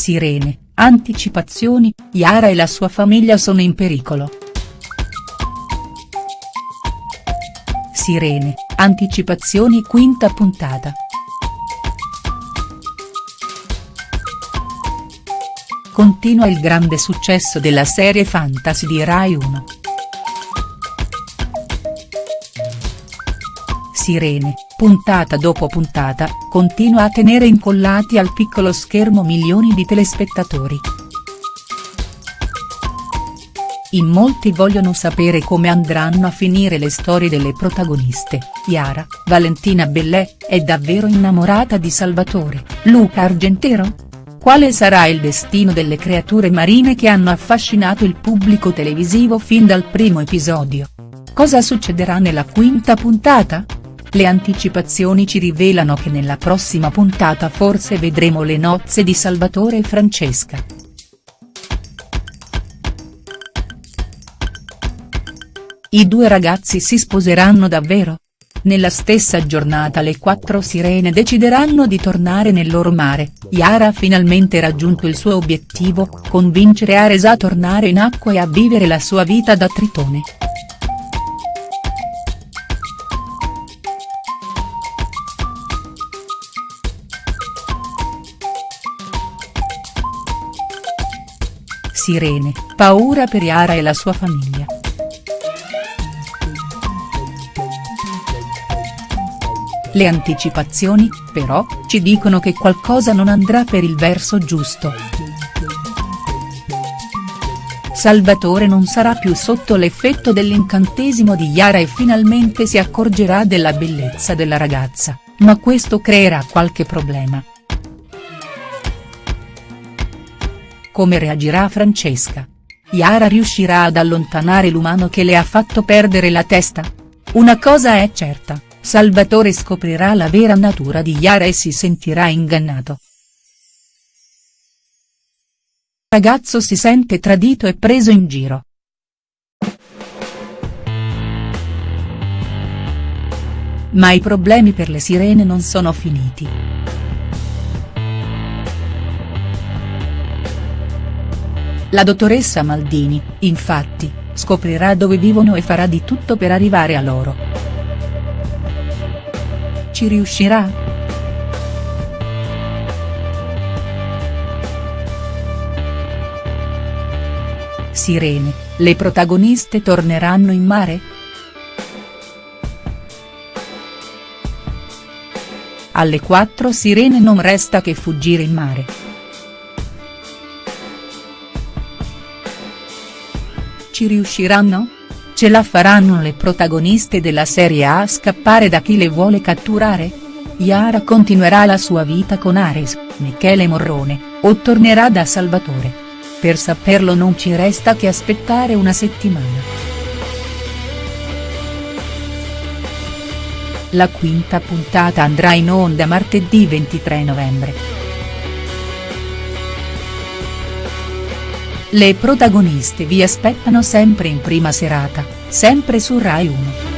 Sirene, anticipazioni, Yara e la sua famiglia sono in pericolo. Sirene, anticipazioni quinta puntata. Continua il grande successo della serie fantasy di Rai 1. Sirene, puntata dopo puntata, continua a tenere incollati al piccolo schermo milioni di telespettatori. In molti vogliono sapere come andranno a finire le storie delle protagoniste, Yara, Valentina Bellè, è davvero innamorata di Salvatore, Luca Argentero? Quale sarà il destino delle creature marine che hanno affascinato il pubblico televisivo fin dal primo episodio? Cosa succederà nella quinta puntata?. Le anticipazioni ci rivelano che nella prossima puntata forse vedremo le nozze di Salvatore e Francesca. I due ragazzi si sposeranno davvero?. Nella stessa giornata le quattro sirene decideranno di tornare nel loro mare, Yara ha finalmente raggiunto il suo obiettivo, convincere Ares a tornare in acqua e a vivere la sua vita da tritone. Sirene, paura per Yara e la sua famiglia. Le anticipazioni, però, ci dicono che qualcosa non andrà per il verso giusto. Salvatore non sarà più sotto l'effetto dell'incantesimo di Yara e finalmente si accorgerà della bellezza della ragazza, ma questo creerà qualche problema. Come reagirà Francesca? Yara riuscirà ad allontanare l'umano che le ha fatto perdere la testa? Una cosa è certa, Salvatore scoprirà la vera natura di Yara e si sentirà ingannato. Ragazzo si sente tradito e preso in giro. Ma i problemi per le sirene non sono finiti. La dottoressa Maldini, infatti, scoprirà dove vivono e farà di tutto per arrivare a loro. Ci riuscirà?. Sirene, le protagoniste torneranno in mare?. Alle quattro sirene non resta che fuggire in mare. Ci riusciranno?. Ce la faranno le protagoniste della serie A scappare da chi le vuole catturare?. Yara continuerà la sua vita con Ares, Michele Morrone, o tornerà da Salvatore? Per saperlo non ci resta che aspettare una settimana. La quinta puntata andrà in onda martedì 23 novembre. Le protagoniste vi aspettano sempre in prima serata, sempre su Rai 1.